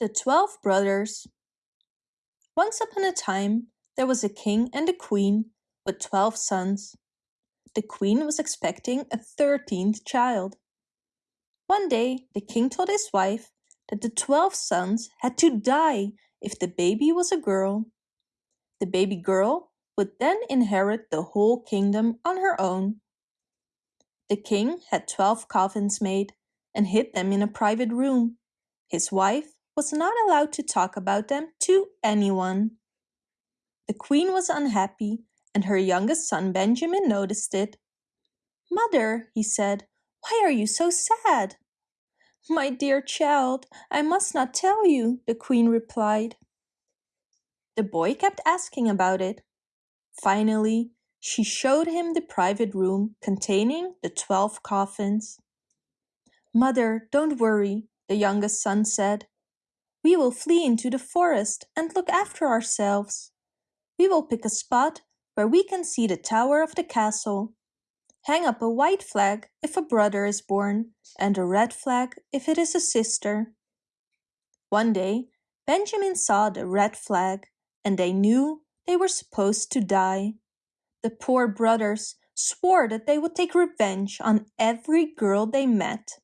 The Twelve Brothers Once upon a time there was a king and a queen with twelve sons. The queen was expecting a thirteenth child. One day the king told his wife that the twelve sons had to die if the baby was a girl. The baby girl would then inherit the whole kingdom on her own. The king had twelve coffins made and hid them in a private room. His wife was not allowed to talk about them to anyone. The queen was unhappy and her youngest son Benjamin noticed it. Mother, he said, why are you so sad? My dear child, I must not tell you, the queen replied. The boy kept asking about it. Finally, she showed him the private room containing the twelve coffins. Mother, don't worry, the youngest son said. We will flee into the forest and look after ourselves. We will pick a spot where we can see the tower of the castle. Hang up a white flag if a brother is born and a red flag if it is a sister. One day, Benjamin saw the red flag and they knew they were supposed to die. The poor brothers swore that they would take revenge on every girl they met.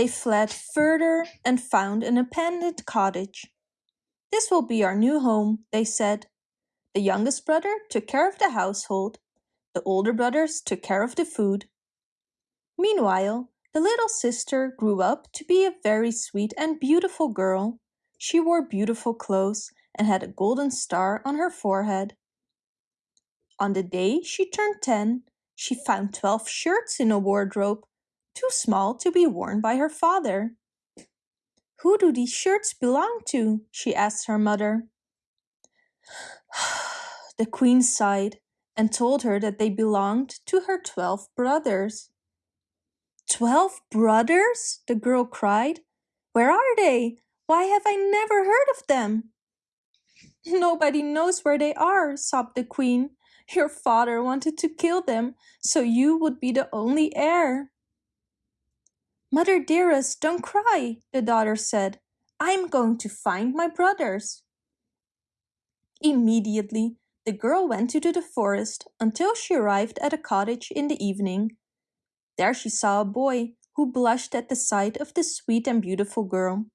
They fled further and found an abandoned cottage. This will be our new home, they said. The youngest brother took care of the household. The older brothers took care of the food. Meanwhile, the little sister grew up to be a very sweet and beautiful girl. She wore beautiful clothes and had a golden star on her forehead. On the day she turned 10, she found 12 shirts in a wardrobe too small to be worn by her father. Who do these shirts belong to? she asked her mother. the queen sighed and told her that they belonged to her twelve brothers. Twelve brothers? the girl cried. Where are they? Why have I never heard of them? Nobody knows where they are, sobbed the queen. Your father wanted to kill them, so you would be the only heir. Mother dearest, don't cry, the daughter said. I'm going to find my brothers. Immediately, the girl went into the forest until she arrived at a cottage in the evening. There she saw a boy who blushed at the sight of the sweet and beautiful girl.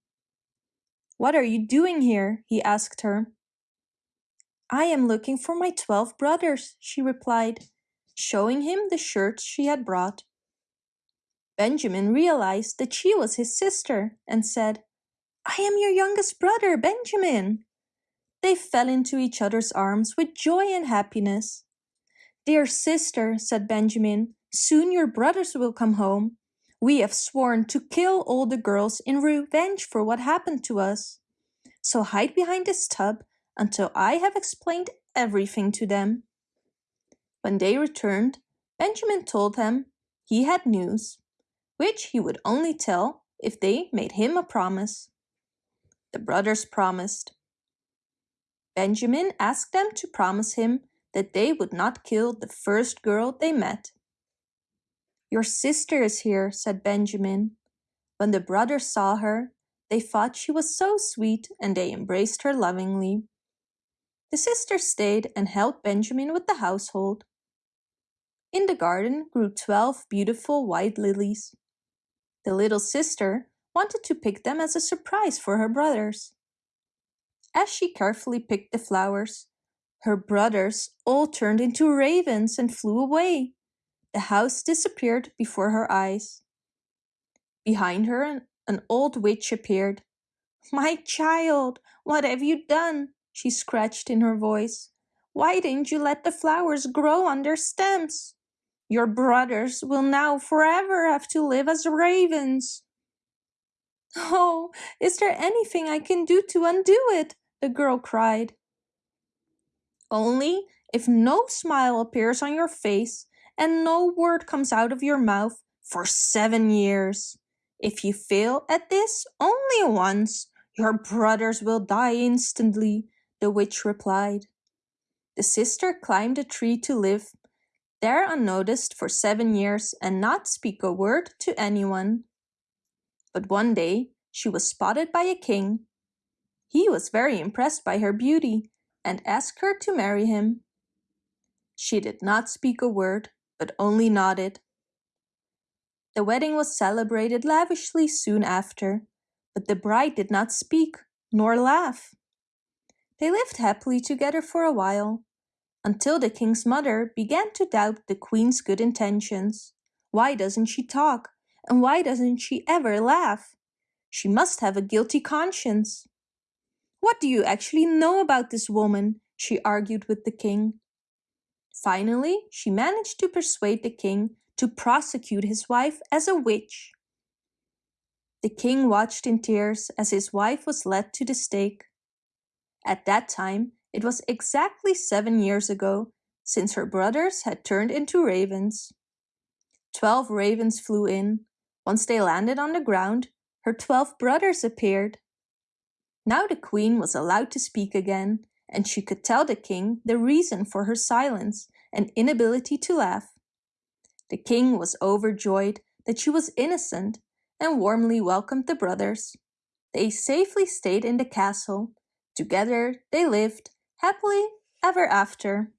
What are you doing here? he asked her. I am looking for my twelve brothers, she replied, showing him the shirts she had brought. Benjamin realized that she was his sister and said, I am your youngest brother, Benjamin. They fell into each other's arms with joy and happiness. Dear sister, said Benjamin, soon your brothers will come home. We have sworn to kill all the girls in revenge for what happened to us. So hide behind this tub until I have explained everything to them. When they returned, Benjamin told them he had news which he would only tell if they made him a promise. The brothers promised. Benjamin asked them to promise him that they would not kill the first girl they met. Your sister is here, said Benjamin. When the brothers saw her, they thought she was so sweet and they embraced her lovingly. The sister stayed and helped Benjamin with the household. In the garden grew twelve beautiful white lilies. The little sister wanted to pick them as a surprise for her brothers. As she carefully picked the flowers, her brothers all turned into ravens and flew away. The house disappeared before her eyes. Behind her, an old witch appeared. My child, what have you done? She scratched in her voice. Why didn't you let the flowers grow on their stems? Your brothers will now forever have to live as ravens. Oh, is there anything I can do to undo it? The girl cried. Only if no smile appears on your face and no word comes out of your mouth for seven years. If you fail at this only once, your brothers will die instantly, the witch replied. The sister climbed a tree to live there unnoticed for seven years and not speak a word to anyone. But one day she was spotted by a king. He was very impressed by her beauty and asked her to marry him. She did not speak a word, but only nodded. The wedding was celebrated lavishly soon after, but the bride did not speak nor laugh. They lived happily together for a while, until the king's mother began to doubt the queen's good intentions. Why doesn't she talk? And why doesn't she ever laugh? She must have a guilty conscience. What do you actually know about this woman? she argued with the king. Finally, she managed to persuade the king to prosecute his wife as a witch. The king watched in tears as his wife was led to the stake. At that time, it was exactly seven years ago since her brothers had turned into ravens. Twelve ravens flew in. Once they landed on the ground, her twelve brothers appeared. Now the queen was allowed to speak again, and she could tell the king the reason for her silence and inability to laugh. The king was overjoyed that she was innocent and warmly welcomed the brothers. They safely stayed in the castle. Together they lived happily ever after.